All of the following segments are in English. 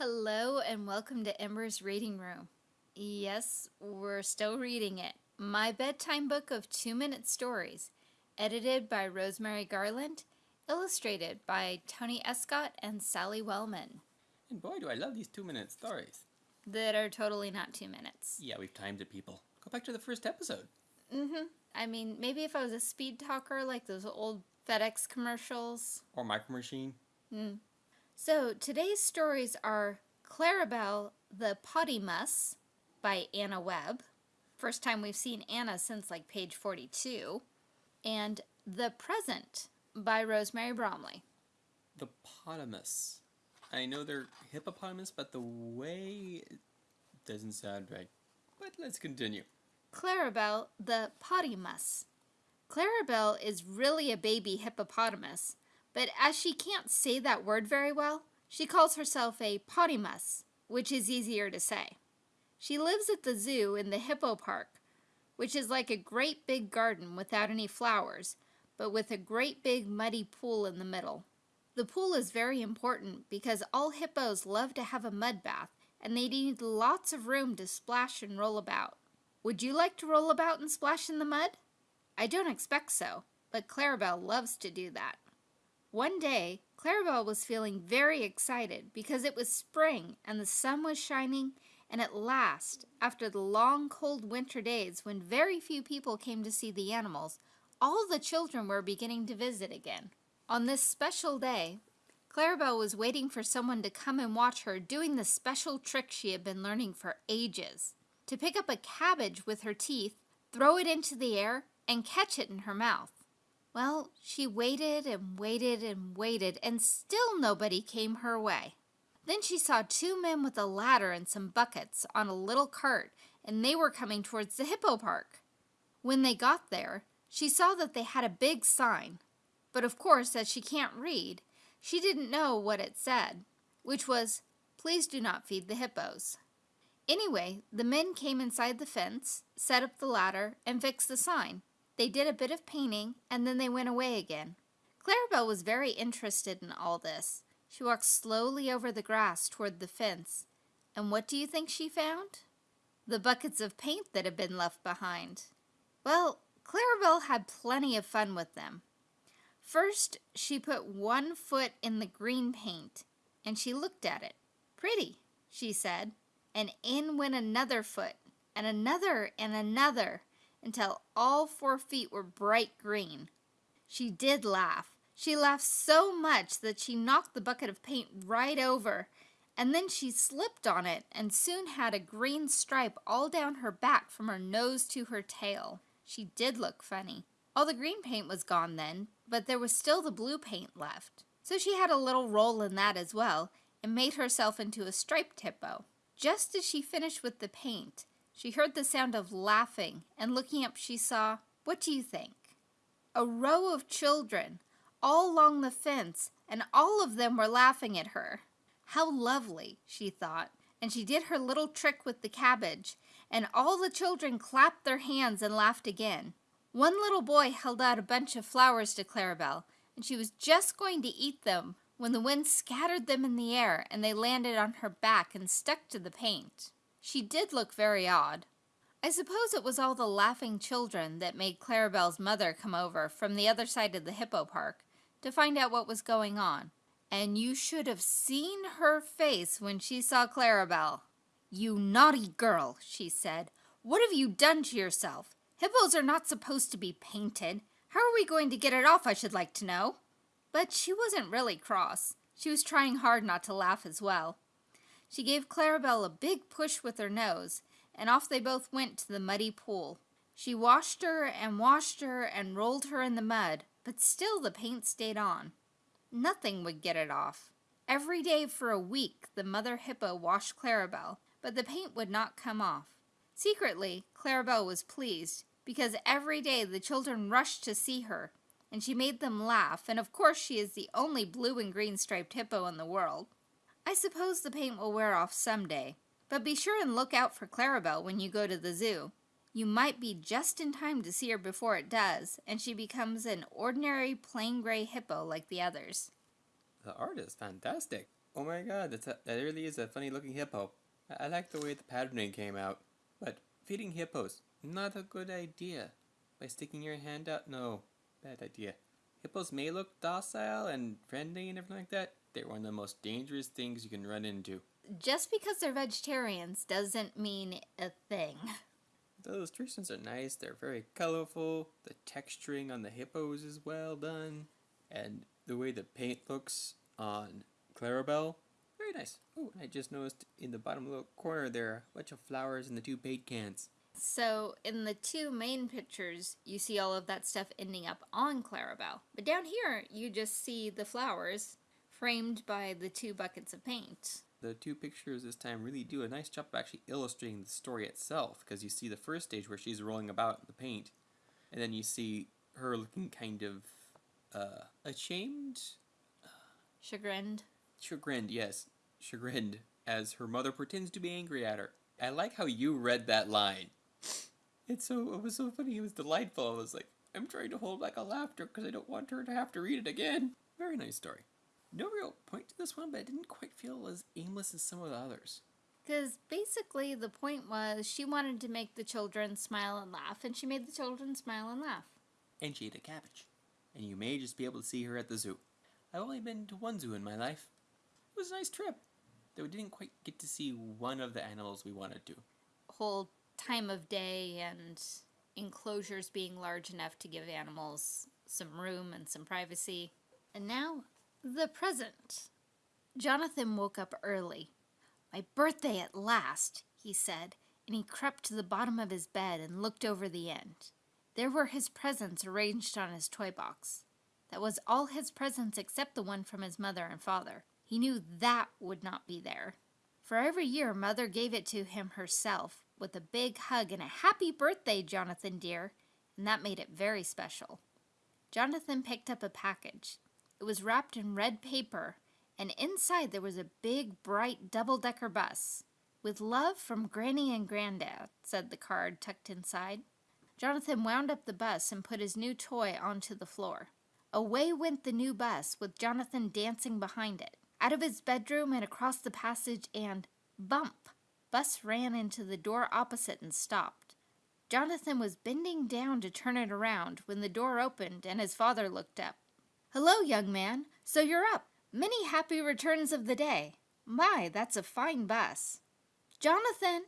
Hello and welcome to Ember's Reading Room. Yes, we're still reading it. My bedtime book of two-minute stories, edited by Rosemary Garland, illustrated by Tony Escott and Sally Wellman. And boy, do I love these two-minute stories. That are totally not two minutes. Yeah, we've timed it, people. Go back to the first episode. Mm-hmm. I mean, maybe if I was a speed talker like those old FedEx commercials. Or Micro Machine. Mm. So today's stories are Clarabelle the Pottymus by Anna Webb. First time we've seen Anna since like page 42. And The Present by Rosemary Bromley. The Potamus. I know they're hippopotamus, but the way doesn't sound right. But let's continue. Clarabelle the Pottymus. Clarabelle is really a baby hippopotamus, but as she can't say that word very well, she calls herself a pottymus, which is easier to say. She lives at the zoo in the hippo park, which is like a great big garden without any flowers, but with a great big muddy pool in the middle. The pool is very important because all hippos love to have a mud bath and they need lots of room to splash and roll about. Would you like to roll about and splash in the mud? I don't expect so, but Clarabelle loves to do that. One day, Clarabelle was feeling very excited because it was spring and the sun was shining and at last, after the long cold winter days when very few people came to see the animals, all the children were beginning to visit again. On this special day, Clarabelle was waiting for someone to come and watch her doing the special trick she had been learning for ages. To pick up a cabbage with her teeth, throw it into the air, and catch it in her mouth. Well, she waited and waited and waited, and still nobody came her way. Then she saw two men with a ladder and some buckets on a little cart, and they were coming towards the hippo park. When they got there, she saw that they had a big sign, but of course, as she can't read, she didn't know what it said, which was, Please do not feed the hippos. Anyway, the men came inside the fence, set up the ladder, and fixed the sign. They did a bit of painting, and then they went away again. Clarabelle was very interested in all this. She walked slowly over the grass toward the fence, and what do you think she found? The buckets of paint that had been left behind. Well, Clarabelle had plenty of fun with them. First, she put one foot in the green paint, and she looked at it. Pretty, she said, and in went another foot, and another, and another until all four feet were bright green. She did laugh. She laughed so much that she knocked the bucket of paint right over, and then she slipped on it and soon had a green stripe all down her back from her nose to her tail. She did look funny. All the green paint was gone then, but there was still the blue paint left. So she had a little roll in that as well, and made herself into a striped hippo. Just as she finished with the paint, she heard the sound of laughing, and looking up she saw, what do you think? A row of children, all along the fence, and all of them were laughing at her. How lovely, she thought, and she did her little trick with the cabbage, and all the children clapped their hands and laughed again. One little boy held out a bunch of flowers to Clarabelle, and she was just going to eat them when the wind scattered them in the air and they landed on her back and stuck to the paint. She did look very odd. I suppose it was all the laughing children that made Clarabelle's mother come over from the other side of the hippo park to find out what was going on. And you should have seen her face when she saw Clarabelle. You naughty girl, she said. What have you done to yourself? Hippos are not supposed to be painted. How are we going to get it off, I should like to know? But she wasn't really cross. She was trying hard not to laugh as well. She gave Clarabelle a big push with her nose, and off they both went to the muddy pool. She washed her and washed her and rolled her in the mud, but still the paint stayed on. Nothing would get it off. Every day for a week the mother hippo washed Clarabelle, but the paint would not come off. Secretly, Clarabelle was pleased, because every day the children rushed to see her, and she made them laugh, and of course she is the only blue and green striped hippo in the world. I suppose the paint will wear off someday, but be sure and look out for Clarabelle when you go to the zoo. You might be just in time to see her before it does, and she becomes an ordinary plain gray hippo like the others. The art is fantastic. Oh my god, that's a, that really is a funny looking hippo. I, I like the way the patterning came out. But feeding hippos, not a good idea. By sticking your hand out, no, bad idea. Hippos may look docile and friendly and everything like that. They're one of the most dangerous things you can run into. Just because they're vegetarians doesn't mean a thing. The illustrations are nice, they're very colorful, the texturing on the hippos is well done, and the way the paint looks on Clarabelle, very nice. Oh, and I just noticed in the bottom little corner there a bunch of flowers in the two paint cans. So, in the two main pictures, you see all of that stuff ending up on Clarabelle. But down here, you just see the flowers framed by the two buckets of paint. The two pictures this time really do a nice job of actually illustrating the story itself, because you see the first stage where she's rolling about in the paint, and then you see her looking kind of uh, ashamed, Chagrined. chagrined, yes, chagrined, as her mother pretends to be angry at her. I like how you read that line. It's so it was so funny. It was delightful. I was like, I'm trying to hold back a laughter because I don't want her to have to read it again. Very nice story. No real point to this one, but it didn't quite feel as aimless as some of the others. Because basically, the point was she wanted to make the children smile and laugh, and she made the children smile and laugh. And she ate a cabbage. And you may just be able to see her at the zoo. I've only been to one zoo in my life. It was a nice trip. Though we didn't quite get to see one of the animals we wanted to. Whole time of day and enclosures being large enough to give animals some room and some privacy. And now, the present. Jonathan woke up early. My birthday at last, he said, and he crept to the bottom of his bed and looked over the end. There were his presents arranged on his toy box. That was all his presents except the one from his mother and father. He knew that would not be there. For every year, Mother gave it to him herself with a big hug and a happy birthday, Jonathan dear, and that made it very special. Jonathan picked up a package. It was wrapped in red paper, and inside there was a big, bright double decker bus. With love from Granny and Granddad, said the card tucked inside. Jonathan wound up the bus and put his new toy onto the floor. Away went the new bus, with Jonathan dancing behind it. Out of his bedroom and across the passage, and bump! Bus ran into the door opposite and stopped. Jonathan was bending down to turn it around when the door opened and his father looked up. Hello, young man. So you're up. Many happy returns of the day. My, that's a fine bus. Jonathan,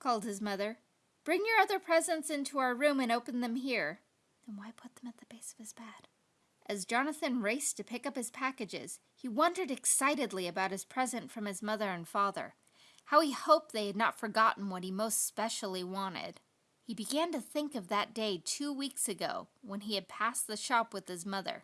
called his mother, bring your other presents into our room and open them here. Then why put them at the base of his bed? As Jonathan raced to pick up his packages, he wondered excitedly about his present from his mother and father. How he hoped they had not forgotten what he most specially wanted. He began to think of that day two weeks ago when he had passed the shop with his mother.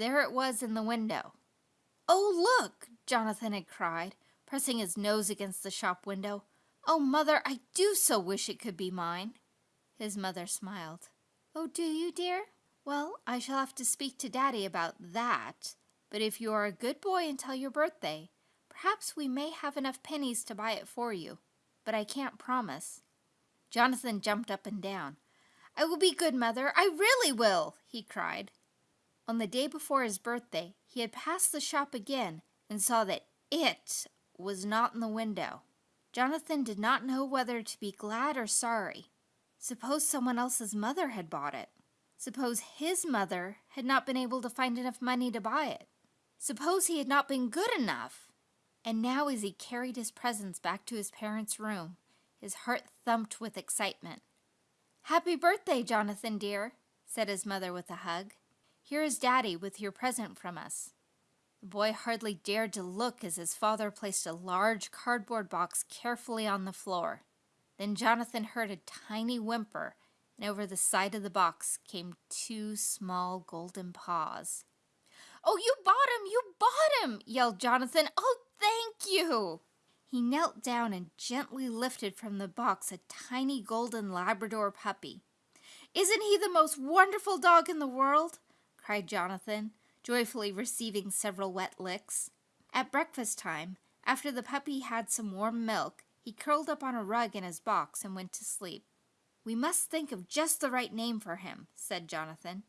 There it was in the window. Oh, look! Jonathan had cried, pressing his nose against the shop window. Oh, mother, I do so wish it could be mine. His mother smiled. Oh, do you, dear? Well, I shall have to speak to Daddy about that. But if you are a good boy until your birthday, perhaps we may have enough pennies to buy it for you. But I can't promise. Jonathan jumped up and down. I will be good, mother. I really will, he cried. On the day before his birthday, he had passed the shop again and saw that it was not in the window. Jonathan did not know whether to be glad or sorry. Suppose someone else's mother had bought it. Suppose his mother had not been able to find enough money to buy it. Suppose he had not been good enough. And now, as he carried his presents back to his parents' room, his heart thumped with excitement. Happy birthday, Jonathan dear, said his mother with a hug. Here is Daddy with your present from us. The boy hardly dared to look as his father placed a large cardboard box carefully on the floor. Then Jonathan heard a tiny whimper, and over the side of the box came two small golden paws. Oh, you bought him! You bought him! yelled Jonathan. Oh, thank you! He knelt down and gently lifted from the box a tiny golden Labrador puppy. Isn't he the most wonderful dog in the world? Cried Jonathan, joyfully receiving several wet licks. At breakfast time, after the puppy had some warm milk, he curled up on a rug in his box and went to sleep. We must think of just the right name for him, said Jonathan.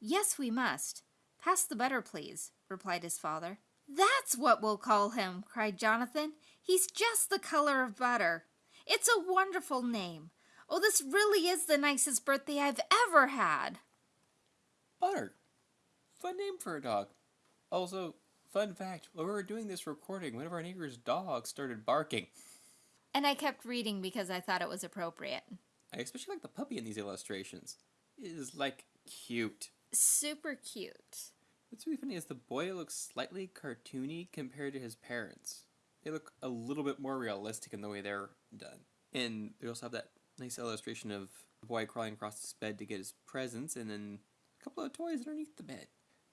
Yes, we must. Pass the butter, please, replied his father. That's what we'll call him, cried Jonathan. He's just the color of butter. It's a wonderful name. Oh, this really is the nicest birthday I've ever had. Butter. Fun name for a dog. Also, fun fact while we were doing this recording, one of our neighbor's dogs started barking. And I kept reading because I thought it was appropriate. I especially like the puppy in these illustrations. It is like cute. Super cute. What's really funny is the boy looks slightly cartoony compared to his parents. They look a little bit more realistic in the way they're done. And they also have that nice illustration of the boy crawling across his bed to get his presents and then a couple of toys underneath the bed.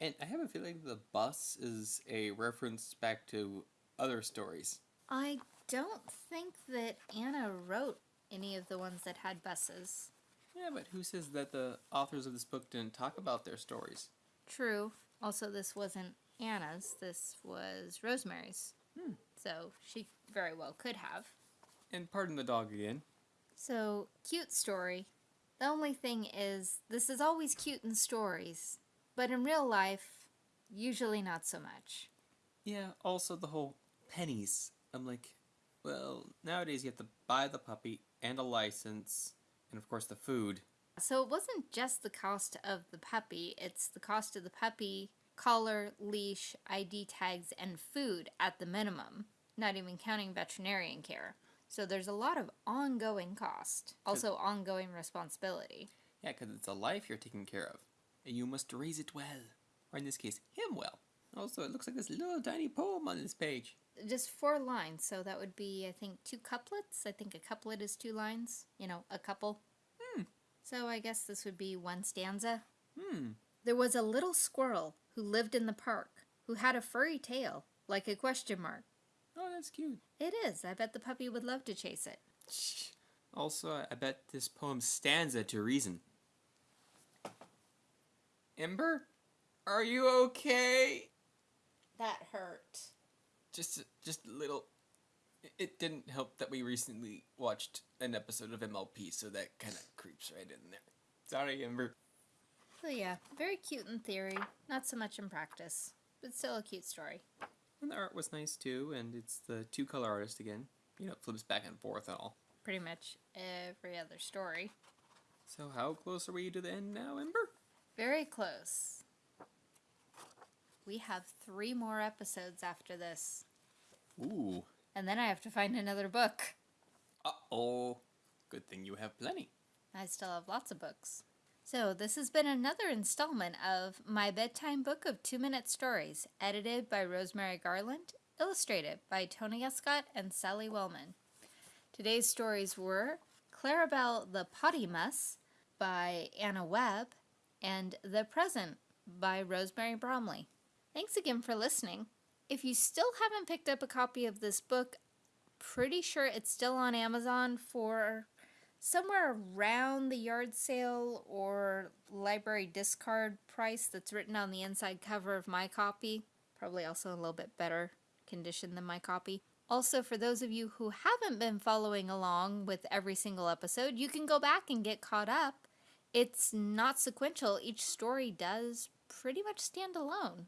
And I have a feeling the bus is a reference back to other stories. I don't think that Anna wrote any of the ones that had buses. Yeah, but who says that the authors of this book didn't talk about their stories? True. Also, this wasn't Anna's, this was Rosemary's. Hmm. So she very well could have. And pardon the dog again. So, cute story. The only thing is, this is always cute in stories, but in real life, usually not so much. Yeah, also the whole pennies. I'm like, well, nowadays you have to buy the puppy and a license, and of course the food. So it wasn't just the cost of the puppy, it's the cost of the puppy, collar, leash, ID tags, and food at the minimum, not even counting veterinarian care. So there's a lot of ongoing cost, also ongoing responsibility. Yeah, because it's a life you're taking care of, and you must raise it well. Or in this case, him well. Also, it looks like this little tiny poem on this page. Just four lines, so that would be, I think, two couplets. I think a couplet is two lines, you know, a couple. Hmm. So I guess this would be one stanza. Hmm. There was a little squirrel who lived in the park, who had a furry tail, like a question mark. Oh, that's cute. It is. I bet the puppy would love to chase it. Also, I bet this poem stanza to reason. Ember, are you okay? That hurt. Just, just a little. It didn't help that we recently watched an episode of MLP, so that kind of creeps right in there. Sorry, Ember. So yeah, very cute in theory, not so much in practice, but still a cute story. And the art was nice too, and it's the two color artist again. You know, it flips back and forth and all. Pretty much every other story. So, how close are we to the end now, Ember? Very close. We have three more episodes after this, Ooh. and then I have to find another book. Uh oh. Good thing you have plenty. I still have lots of books. So, this has been another installment of My Bedtime Book of Two Minute Stories, edited by Rosemary Garland, illustrated by Tony Escott and Sally Wellman. Today's stories were Clarabelle the Pottymus by Anna Webb and The Present by Rosemary Bromley. Thanks again for listening. If you still haven't picked up a copy of this book, pretty sure it's still on Amazon for somewhere around the yard sale or library discard price that's written on the inside cover of my copy. Probably also a little bit better condition than my copy. Also, for those of you who haven't been following along with every single episode, you can go back and get caught up. It's not sequential, each story does pretty much stand alone.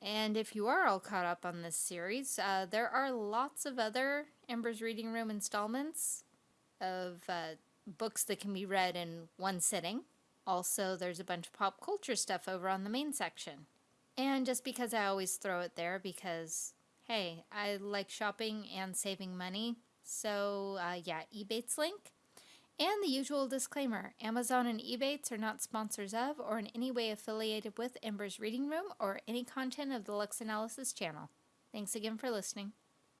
And if you are all caught up on this series, uh, there are lots of other Ember's Reading Room installments of uh, books that can be read in one sitting. Also, there's a bunch of pop culture stuff over on the main section. And just because I always throw it there, because hey, I like shopping and saving money. So, uh, yeah, Ebates link. And the usual disclaimer Amazon and Ebates are not sponsors of or in any way affiliated with Ember's Reading Room or any content of the Lux Analysis channel. Thanks again for listening.